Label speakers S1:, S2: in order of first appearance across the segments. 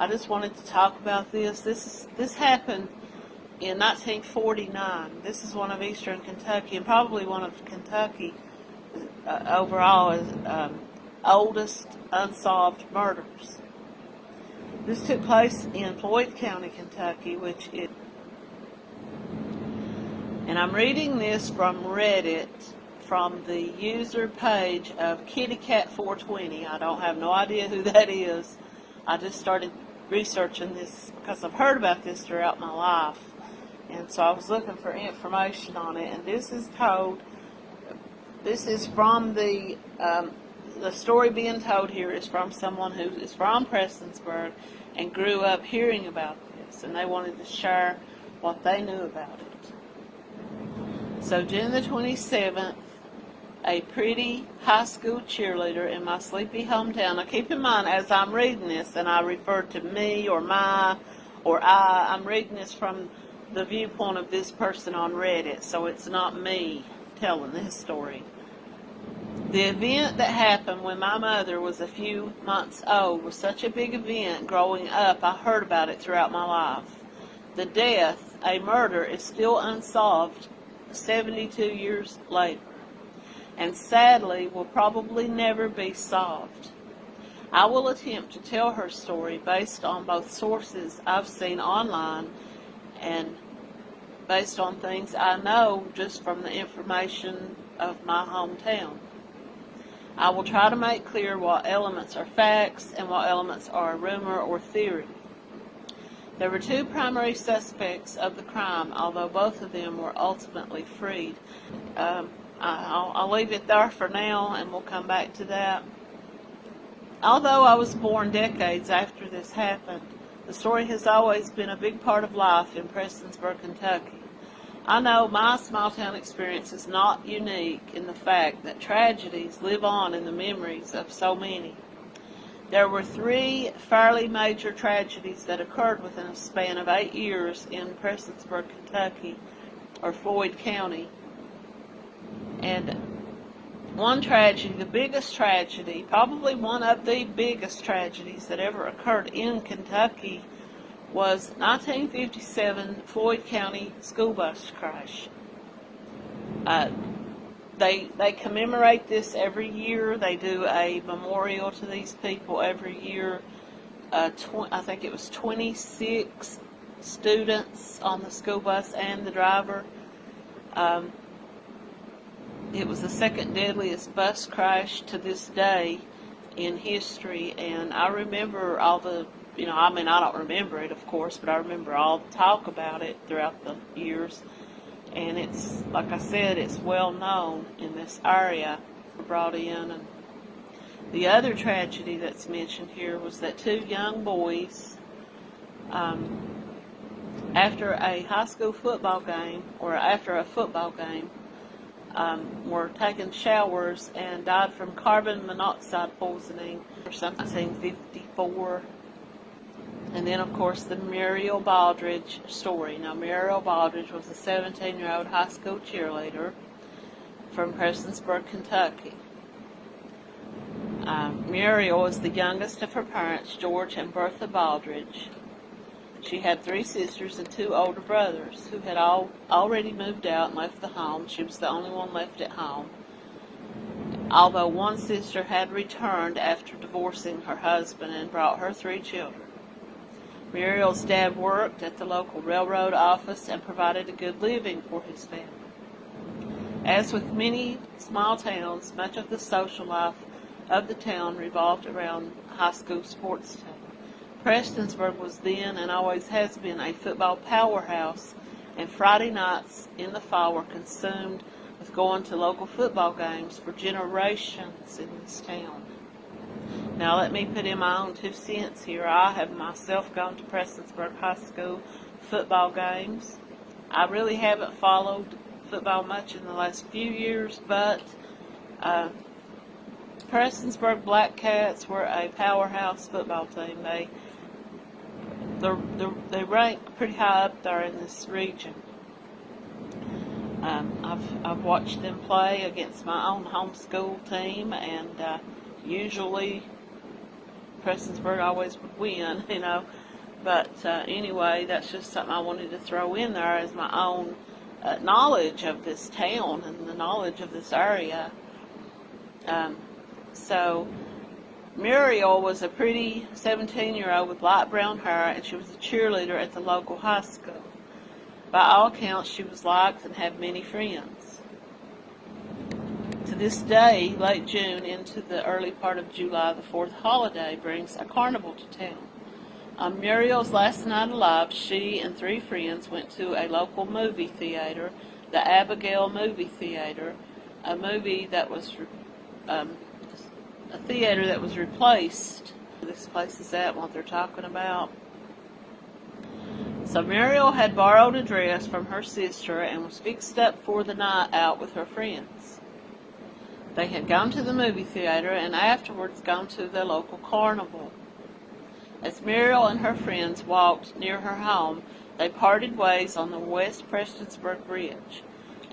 S1: I just wanted to talk about this. This is this happened in 1949. This is one of Eastern Kentucky and probably one of Kentucky uh, overall is um, oldest unsolved murders. This took place in Floyd County, Kentucky, which it and I'm reading this from Reddit from the user page of KittyCat420. I don't have no idea who that is. I just started researching this because I've heard about this throughout my life. And so I was looking for information on it. And this is told, this is from the, um, the story being told here is from someone who is from Prestonsburg and grew up hearing about this. And they wanted to share what they knew about it. So June the 27th, a pretty high school cheerleader in my sleepy hometown. Now keep in mind, as I'm reading this, and I refer to me or my or I, I'm reading this from the viewpoint of this person on Reddit, so it's not me telling this story. The event that happened when my mother was a few months old was such a big event growing up, I heard about it throughout my life. The death, a murder, is still unsolved 72 years later, and sadly will probably never be solved. I will attempt to tell her story based on both sources I've seen online and based on things I know just from the information of my hometown. I will try to make clear what elements are facts and what elements are rumor or theory. There were two primary suspects of the crime, although both of them were ultimately freed. Um, Uh, I'll, I'll leave it there for now, and we'll come back to that. Although I was born decades after this happened, the story has always been a big part of life in Prestonsburg, Kentucky. I know my small town experience is not unique in the fact that tragedies live on in the memories of so many. There were three fairly major tragedies that occurred within a span of eight years in Prestonsburg, Kentucky, or Floyd County. And one tragedy, the biggest tragedy, probably one of the biggest tragedies that ever occurred in Kentucky, was 1957 Floyd County school bus crash. Uh, they they commemorate this every year. They do a memorial to these people every year. Uh, I think it was 26 students on the school bus and the driver. Um, it was the second deadliest bus crash to this day in history, and I remember all the, you know, I mean, I don't remember it, of course, but I remember all the talk about it throughout the years and it's like I said, it's well known in this area. Brought in, and the other tragedy that's mentioned here was that two young boys, um, after a high school football game or after a football game, um, were taking showers and died from carbon monoxide poisoning or something. 1954 and then, of course, the Muriel Baldridge story. Now, Muriel Baldridge was a 17-year-old high school cheerleader from Prestonsburg, Kentucky. Um, Muriel was the youngest of her parents, George and Bertha Baldridge. She had three sisters and two older brothers who had all already moved out and left the home. She was the only one left at home. Although one sister had returned after divorcing her husband and brought her three children. Muriel's dad worked at the local railroad office and provided a good living for his family. As with many small towns, much of the social life of the town revolved around high school sports team. Prestonsburg was then and always has been a football powerhouse, and Friday nights in the fall were consumed with going to local football games for generations in this town. Now let me put in my own two cents here. I have myself gone to Prestonsburg High School football games. I really haven't followed football much in the last few years, but uh, Prestonsburg Black Cats were a powerhouse football team. They they're, they're, they rank pretty high up there in this region. Um, I've, I've watched them play against my own home school team, and uh, usually Prestonsburg always would win, you know. But uh, anyway, that's just something I wanted to throw in there as my own uh, knowledge of this town and the knowledge of this area. Um, so Muriel was a pretty 17 year old with light brown hair, and she was a cheerleader at the local high school. By all accounts, she was liked and had many friends. To this day, late June into the early part of July, the fourth holiday brings a carnival to town. On Muriel's last night alive, she and three friends went to a local movie theater, the Abigail Movie Theater, a movie that was um, a theater that was replaced. This place is at what they're talking about. So Muriel had borrowed a dress from her sister and was fixed up for the night out with her friends. They had gone to the movie theater and afterwards gone to the local carnival. As Muriel and her friends walked near her home, they parted ways on the West Prestonsburg Bridge,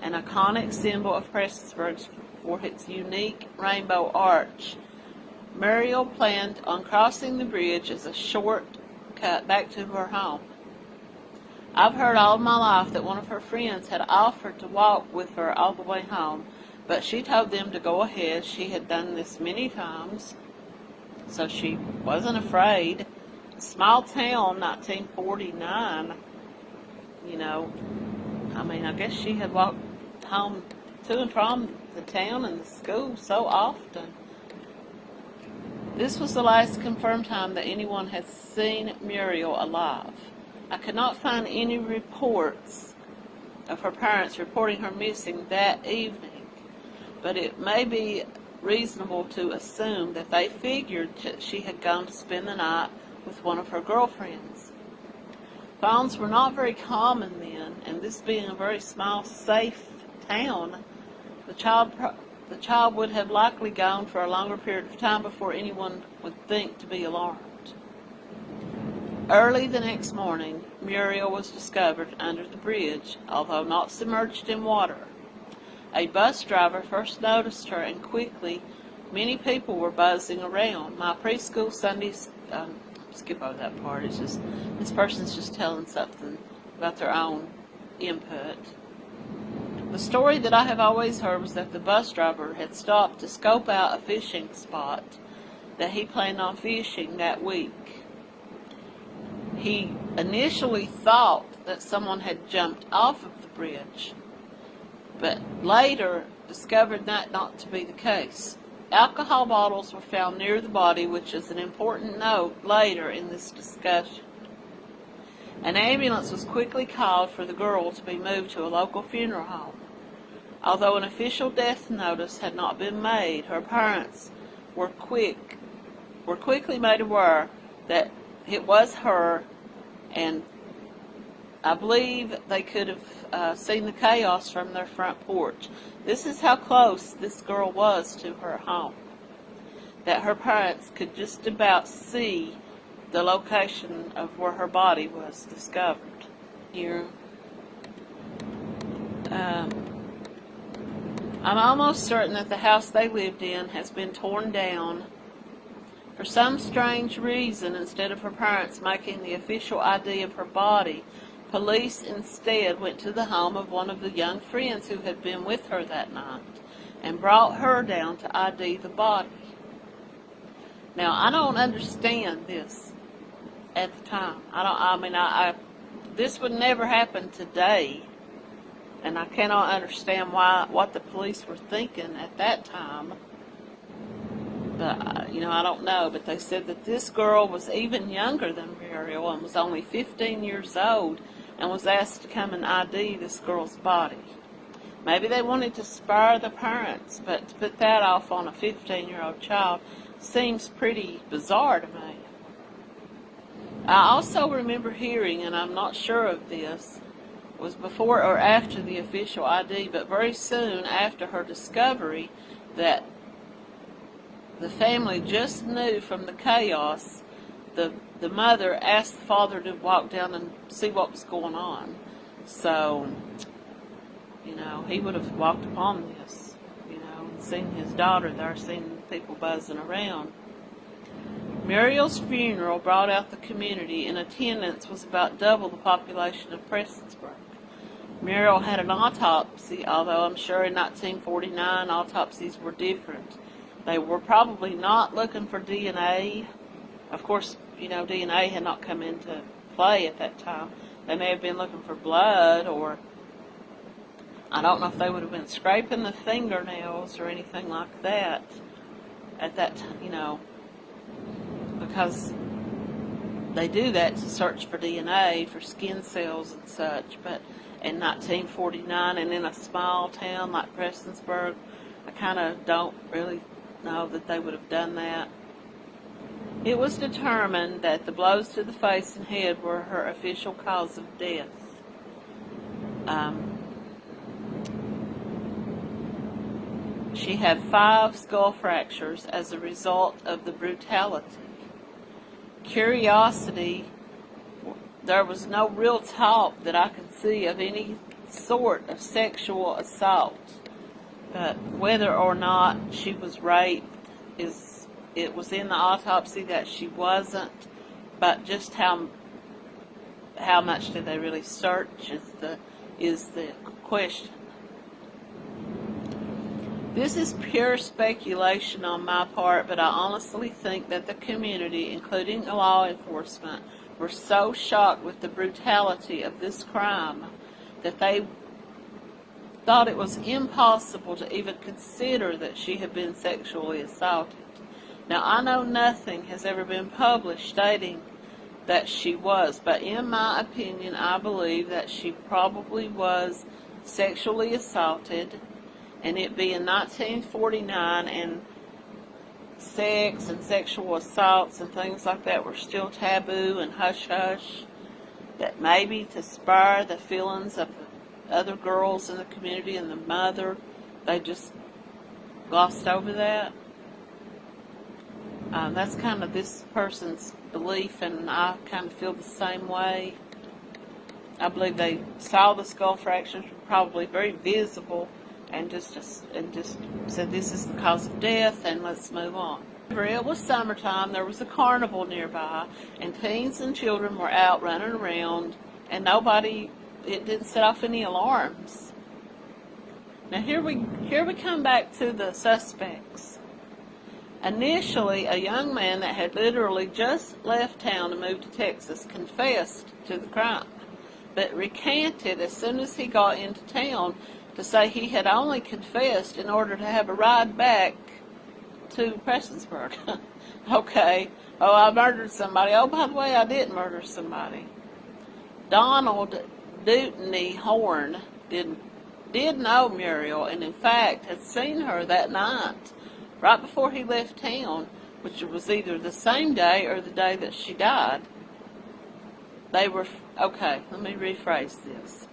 S1: an iconic symbol of Prestonsburg for its unique rainbow arch. Muriel planned on crossing the bridge as a short cut back to her home. I've heard all my life that one of her friends had offered to walk with her all the way home, but she told them to go ahead. She had done this many times, so she wasn't afraid small town 1949 you know i mean i guess she had walked home to and from the town and the school so often this was the last confirmed time that anyone had seen muriel alive i could not find any reports of her parents reporting her missing that evening but it may be reasonable to assume that they figured that she had gone to spend the night with one of her girlfriends. Phones were not very common then, and this being a very small, safe town, the child the child would have likely gone for a longer period of time before anyone would think to be alarmed. Early the next morning, Muriel was discovered under the bridge, although not submerged in water. A bus driver first noticed her, and quickly many people were buzzing around. My preschool Sunday um, skip over that part. It's just this person's just telling something about their own input. The story that I have always heard was that the bus driver had stopped to scope out a fishing spot that he planned on fishing that week. He initially thought that someone had jumped off of the bridge, but later discovered that not to be the case. Alcohol bottles were found near the body, which is an important note later in this discussion. An ambulance was quickly called for the girl to be moved to a local funeral home. Although an official death notice had not been made, her parents were quick were quickly made aware that it was her and I believe they could have uh, seen the chaos from their front porch. This is how close this girl was to her home. That her parents could just about see the location of where her body was discovered. Here. Um, I'm almost certain that the house they lived in has been torn down. For some strange reason, instead of her parents making the official ID of her body, Police instead went to the home of one of the young friends who had been with her that night and brought her down to ID the body. Now, I don't understand this at the time. I don't, I mean, I, I this would never happen today, and I cannot understand why, what the police were thinking at that time. But, uh, you know, I don't know, but they said that this girl was even younger than Muriel and was only 15 years old and was asked to come and ID this girl's body. Maybe they wanted to spare the parents, but to put that off on a 15-year-old child seems pretty bizarre to me. I also remember hearing, and I'm not sure of this, was before or after the official ID, but very soon after her discovery that the family just knew from the chaos the the mother asked the father to walk down and see what was going on. So, you know, he would have walked upon this, you know, and seen his daughter there, seen people buzzing around. Muriel's funeral brought out the community, and attendance was about double the population of Prestonsburg. Muriel had an autopsy, although I'm sure in 1949 autopsies were different. They were probably not looking for DNA. Of course, you know, DNA had not come into play at that time. They may have been looking for blood, or I don't know if they would have been scraping the fingernails or anything like that at that time, you know, because they do that to search for DNA for skin cells and such. But in 1949, and in a small town like Prestonsburg, I kind of don't really know that they would have done that. It was determined that the blows to the face and head were her official cause of death. Um, she had five skull fractures as a result of the brutality. Curiosity, there was no real talk that I could see of any sort of sexual assault. But whether or not she was raped is it was in the autopsy that she wasn't, but just how how much did they really search is the is the question. This is pure speculation on my part, but I honestly think that the community, including law enforcement, were so shocked with the brutality of this crime that they thought it was impossible to even consider that she had been sexually assaulted. Now, I know nothing has ever been published stating that she was, but in my opinion, I believe that she probably was sexually assaulted, and it being 1949 and sex and sexual assaults and things like that were still taboo and hush hush, that maybe to spur the feelings of the other girls in the community and the mother, they just glossed over that. Um, that's kind of this person's belief, and I kind of feel the same way. I believe they saw the skull fractures were probably very visible, and just, and just said this is the cause of death, and let's move on. It was summertime. There was a carnival nearby, and teens and children were out running around, and nobody. It didn't set off any alarms. Now here we here we come back to the suspects. Initially, a young man that had literally just left town to move to Texas confessed to the crime, but recanted as soon as he got into town to say he had only confessed in order to have a ride back to Prestonsburg. okay, oh, I murdered somebody. Oh, by the way, I didn't murder somebody. Donald Dutney Horn did, did know Muriel and, in fact, had seen her that night right before he left town, which was either the same day or the day that she died, they were, okay, let me rephrase this.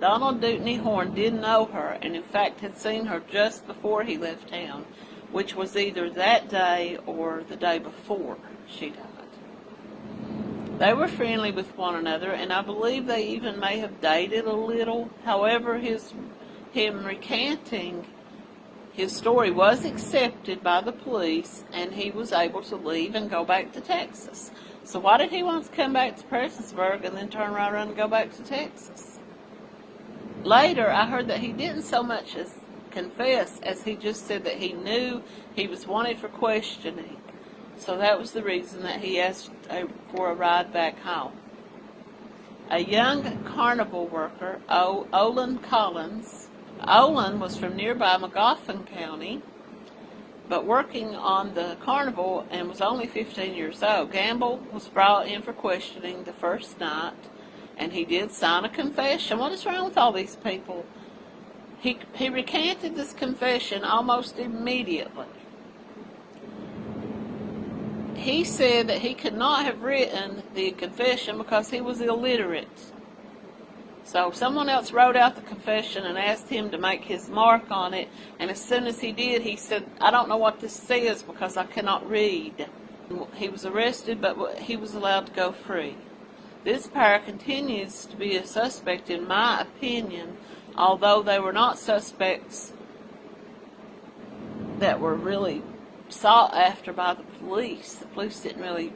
S1: Donald Dutney Horn did know her and in fact had seen her just before he left town, which was either that day or the day before she died. They were friendly with one another and I believe they even may have dated a little. However, his him recanting his story was accepted by the police, and he was able to leave and go back to Texas. So why did he want to come back to Prestonsburg and then turn right around and go back to Texas? Later, I heard that he didn't so much as confess as he just said that he knew he was wanted for questioning. So that was the reason that he asked uh, for a ride back home. A young carnival worker, o- Olin Collins, Olin was from nearby Magoffin County, but working on the carnival and was only 15 years old. Gamble was brought in for questioning the first night, and he did sign a confession. What is wrong with all these people? He, he recanted this confession almost immediately. He said that he could not have written the confession because he was illiterate. So someone else wrote out the confession and asked him to make his mark on it, and as soon as he did, he said, I don't know what this says because I cannot read. He was arrested, but he was allowed to go free. This pair continues to be a suspect in my opinion, although they were not suspects that were really sought after by the police. The police didn't really,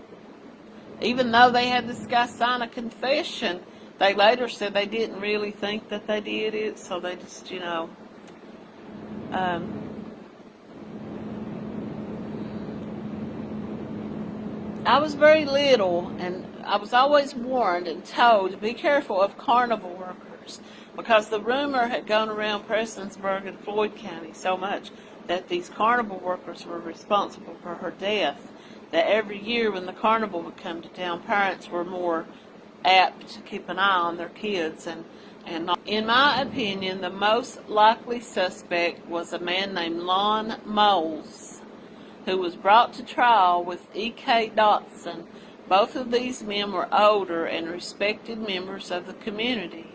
S1: even though they had this guy sign a confession, they later said they didn't really think that they did it, so they just, you know, um, I was very little, and I was always warned and told to be careful of carnival workers because the rumor had gone around Prestonsburg and Floyd County so much that these carnival workers were responsible for her death. That every year when the carnival would come to town, parents were more apt to keep an eye on their kids and and not. in my opinion the most likely suspect was a man named Lon Moles who was brought to trial with E.K. Dotson. Both of these men were older and respected members of the community.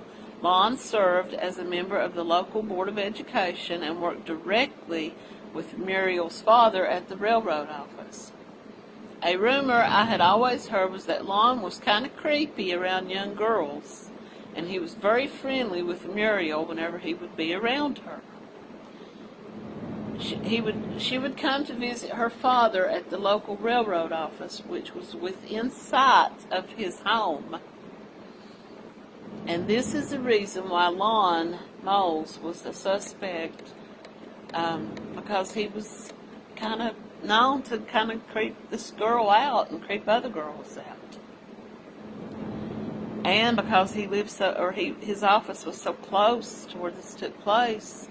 S1: Lon served as a member of the local Board of Education and worked directly with Muriel's father at the railroad office. A rumor I had always heard was that Lon was kind of creepy around young girls, and he was very friendly with Muriel whenever he would be around her. She, he would, she would come to visit her father at the local railroad office, which was within sight of his home. And this is the reason why Lon Moles was the suspect, um, because he was kind of known to kind of creep this girl out and creep other girls out. And because he lived so, or he, his office was so close to where this took place,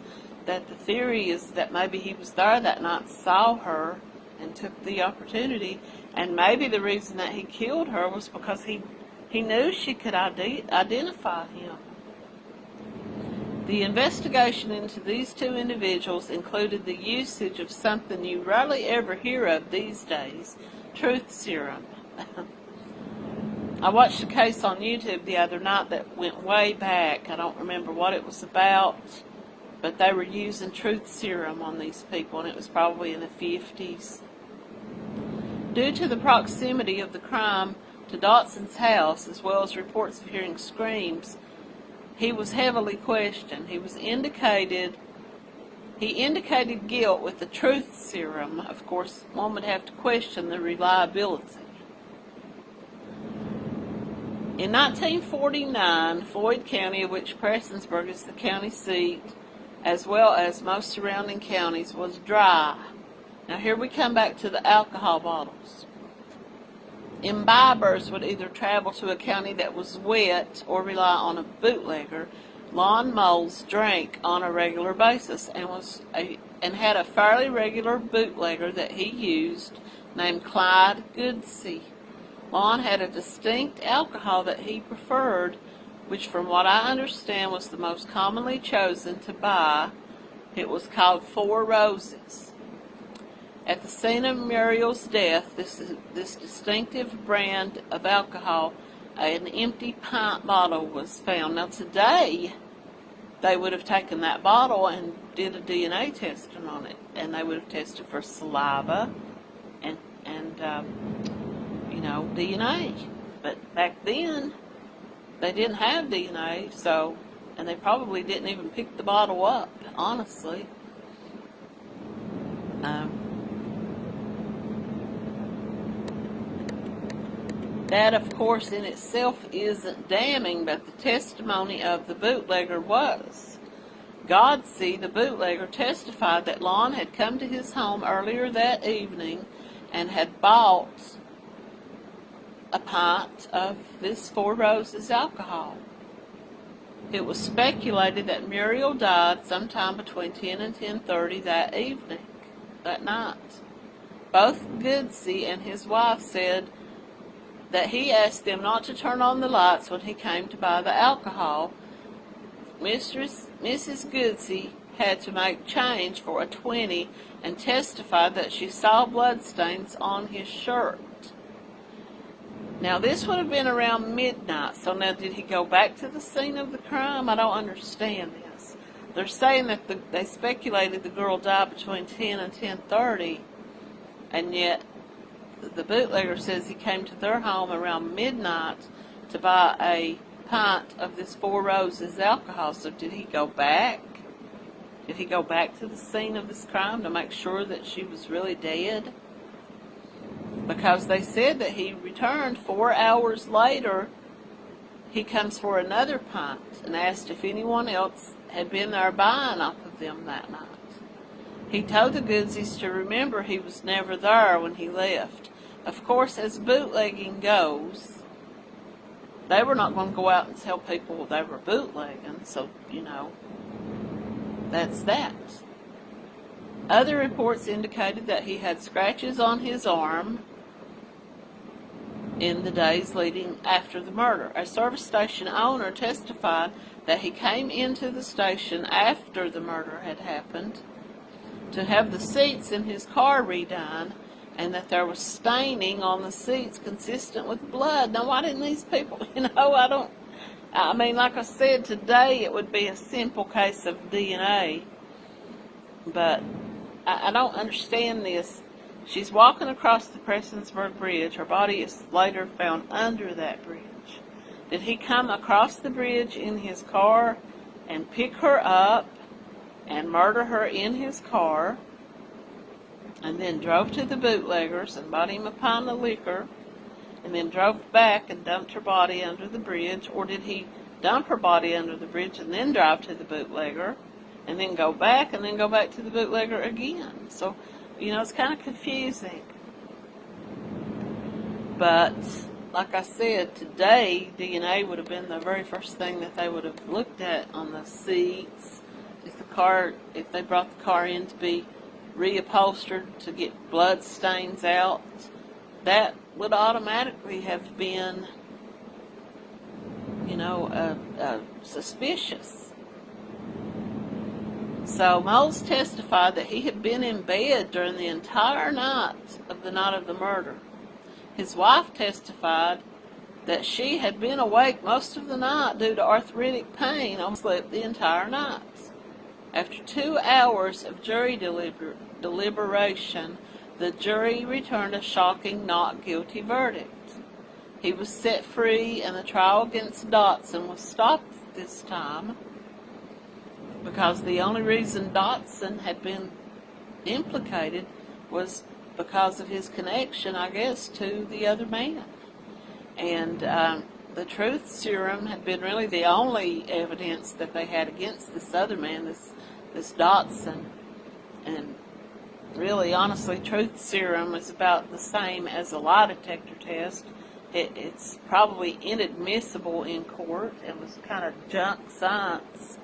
S1: that the theory is that maybe he was there that night, saw her, and took the opportunity. And maybe the reason that he killed her was because he, he knew she could ide- identify him. The investigation into these two individuals included the usage of something you rarely ever hear of these days, truth serum. I watched a case on YouTube the other night that went way back. I don't remember what it was about but they were using truth serum on these people, and it was probably in the 50s. Due to the proximity of the crime to Dotson's house, as well as reports of hearing screams, he was heavily questioned. He was indicated he indicated guilt with the truth serum. Of course, one would have to question the reliability. In 1949, Floyd County, of which Prestonsburg is the county seat, as well as most surrounding counties, was dry. Now here we come back to the alcohol bottles. Imbibers would either travel to a county that was wet or rely on a bootlegger. Lon Moles drank on a regular basis and was a, and had a fairly regular bootlegger that he used named Clyde Goodsey. Lon had a distinct alcohol that he preferred which from what I understand was the most commonly chosen to buy. It was called Four Roses. At the scene of Muriel's death, this, this distinctive brand of alcohol, an empty pint bottle was found. Now today, they would have taken that bottle and did a DNA testing on it, and they would have tested for saliva and and um, you know DNA. But back then, they didn't have DNA, so, and they probably didn't even pick the bottle up, honestly. Um, that, of course, in itself isn't damning, but the testimony of the bootlegger was. Godsey, the bootlegger, testified that Lon had come to his home earlier that evening and had bought a pint of this Four Roses alcohol. It was speculated that Muriel died sometime between 10 and 10.30 that evening, that night. Both Goodsey and his wife said that he asked them not to turn on the lights when he came to buy the alcohol. Mistress, Mrs. Goodsey had to make change for a 20 and testified that she saw bloodstains on his shirt. Now, this would have been around midnight, so now did he go back to the scene of the crime? I don't understand this. They're saying that the, they speculated the girl died between 10 and 10.30, and yet the bootlegger says he came to their home around midnight to buy a pint of this Four Roses alcohol. So did he go back Did he go back to the scene of this crime to make sure that she was really dead? Because they said that he returned four hours later. He comes for another pint and asked if anyone else had been there buying off of them that night. He told the Goodsies to remember he was never there when he left. Of course, as bootlegging goes, they were not going to go out and tell people they were bootlegging, so, you know, that's that. Other reports indicated that he had scratches on his arm in the days leading after the murder. A service station owner testified that he came into the station after the murder had happened to have the seats in his car redone and that there was staining on the seats consistent with blood. Now, why didn't these people, you know, I don't, I mean, like I said, today it would be a simple case of DNA, but I, I don't understand this. She's walking across the Prestonsburg Bridge. Her body is later found under that bridge. Did he come across the bridge in his car and pick her up and murder her in his car? and then drove to the bootleggers and bought him a pint of liquor, and then drove back and dumped her body under the bridge, or did he dump her body under the bridge and then drive to the bootlegger, and then go back and then go back to the bootlegger again? So, you know, it's kind of confusing. But, like I said, today DNA would have been the very first thing that they would have looked at on the seats. If the car, if they brought the car in to be reupholstered to get blood stains out, that would automatically have been, you know, uh, uh, suspicious. So Moles testified that he had been in bed during the entire night of the night of the murder. His wife testified that she had been awake most of the night due to arthritic pain and slept the entire night. After two hours of jury deliber deliberation, the jury returned a shocking not guilty verdict. He was set free and the trial against Dotson was stopped this time because the only reason Dotson had been implicated was because of his connection, I guess, to the other man. And um, the truth serum had been really the only evidence that they had against this other man, this this Dotson. And really, honestly, truth serum is about the same as a lie detector test. It, it's probably inadmissible in court. It was kind of junk science.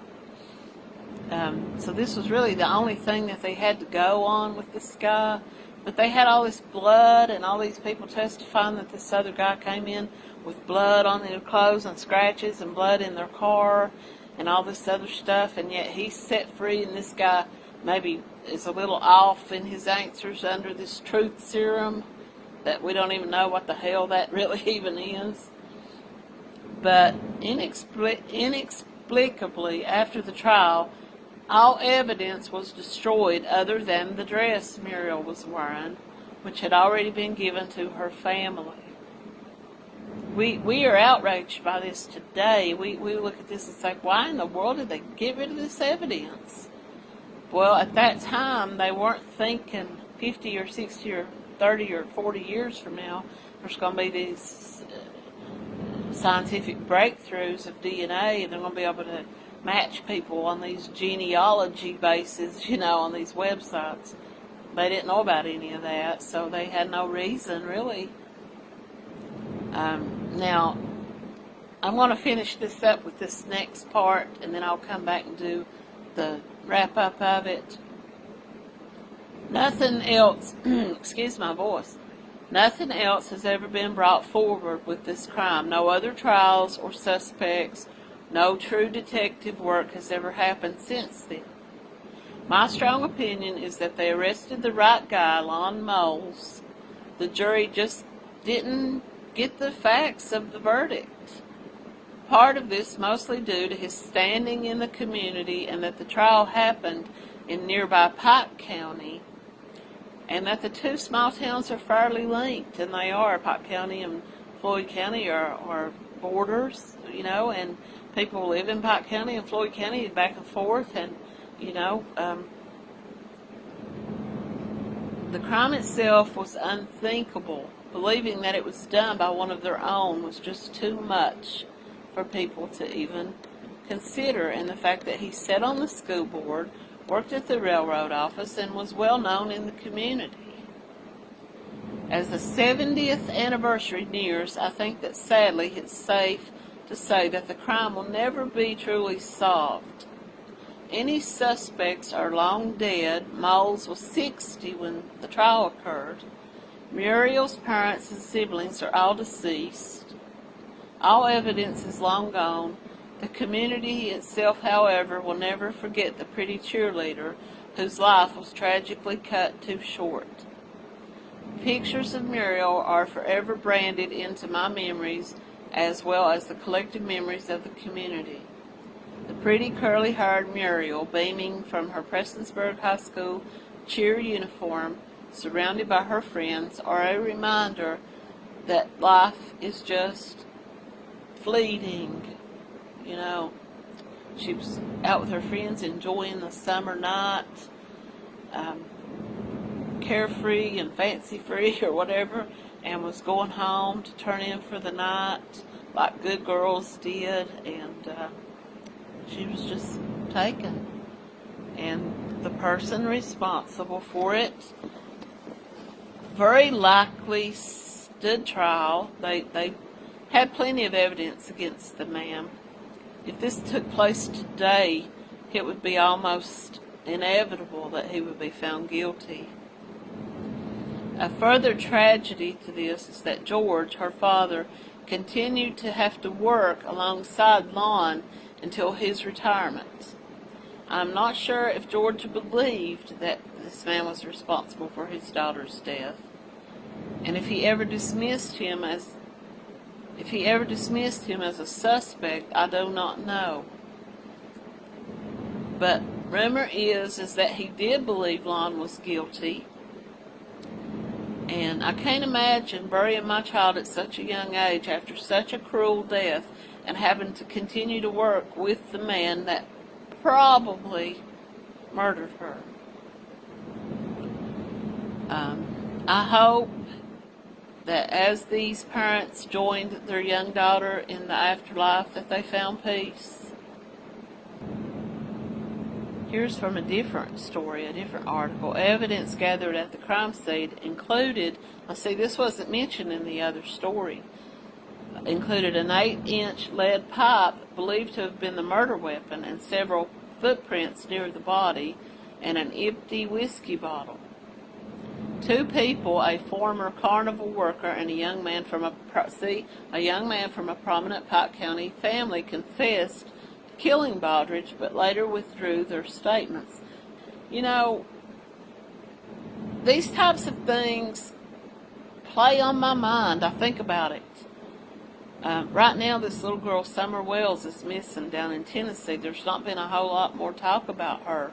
S1: Um, so this was really the only thing that they had to go on with this guy. But they had all this blood and all these people testifying that this other guy came in with blood on their clothes and scratches and blood in their car and all this other stuff, and yet he's set free, and this guy maybe is a little off in his answers under this truth serum that we don't even know what the hell that really even is. But inexplic inexplicably, after the trial, all evidence was destroyed other than the dress Muriel was wearing, which had already been given to her family we we are outraged by this today. We we look at this and say, why in the world did they get rid of this evidence? Well, at that time, they weren't thinking 50 or 60 or 30 or 40 years from now, there's going to be these uh, scientific breakthroughs of DNA, and they're going to be able to match people on these genealogy bases, you know, on these websites. They didn't know about any of that, so they had no reason, really. Um, now, I'm going to finish this up with this next part, and then I'll come back and do the wrap-up of it. Nothing else, excuse my voice, nothing else has ever been brought forward with this crime. No other trials or suspects, no true detective work has ever happened since then. My strong opinion is that they arrested the right guy, Lon Moles. The jury just didn't get the facts of the verdict. Part of this mostly due to his standing in the community and that the trial happened in nearby Pike County and that the two small towns are fairly linked, and they are. Pike County and Floyd County are, are borders, you know, and people live in Pike County and Floyd County and back and forth, and you know, um, the crime itself was unthinkable. Believing that it was done by one of their own was just too much for people to even consider. And the fact that he sat on the school board, worked at the railroad office, and was well known in the community. As the 70th anniversary nears, I think that sadly it's safe to say that the crime will never be truly solved. Any suspects are long dead. Moles was 60 when the trial occurred. Muriel's parents and siblings are all deceased. All evidence is long gone. The community itself, however, will never forget the pretty cheerleader whose life was tragically cut too short. Pictures of Muriel are forever branded into my memories as well as the collective memories of the community. The pretty curly-haired Muriel, beaming from her Prestonsburg High School cheer uniform, surrounded by her friends, are a reminder that life is just fleeting. You know, she was out with her friends enjoying the summer night. Um, carefree and fancy free or whatever and was going home to turn in for the night like good girls did and uh, she was just taken. And the person responsible for it very likely stood trial. They they had plenty of evidence against the man if this took place today it would be almost inevitable that he would be found guilty a further tragedy to this is that George, her father, continued to have to work alongside Lon until his retirement. I'm not sure if George believed that this man was responsible for his daughter's death, and if he ever dismissed him as if he ever dismissed him as a suspect, I do not know. But rumor is is that he did believe Lon was guilty and I can't imagine burying my child at such a young age after such a cruel death and having to continue to work with the man that probably murdered her. Um, I hope that as these parents joined their young daughter in the afterlife that they found peace Here's from a different story, a different article. Evidence gathered at the crime scene included, I see this wasn't mentioned in the other story, included an 8-inch lead pipe believed to have been the murder weapon and several footprints near the body and an empty whiskey bottle. Two people, a former carnival worker and a young man from a see, a young man from a prominent Pike County family confessed killing Baldridge, but later withdrew their statements. You know, these types of things play on my mind. I think about it. Um, right now, this little girl, Summer Wells, is missing down in Tennessee. There's not been a whole lot more talk about her.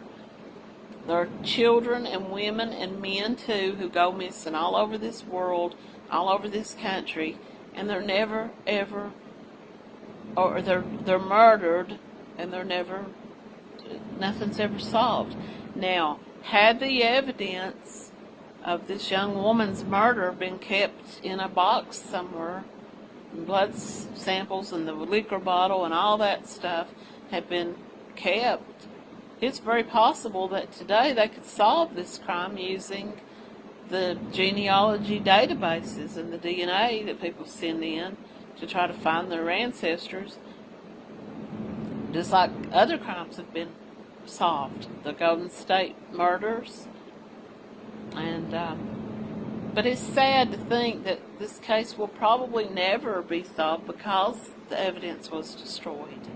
S1: There are children and women and men, too, who go missing all over this world, all over this country, and they're never, ever, or they're, they're murdered and they're never, nothing's ever solved. Now, had the evidence of this young woman's murder been kept in a box somewhere, blood samples and the liquor bottle and all that stuff had been kept, it's very possible that today they could solve this crime using the genealogy databases and the DNA that people send in to try to find their ancestors just like other crimes have been solved, the Golden State murders, and um, but it's sad to think that this case will probably never be solved because the evidence was destroyed.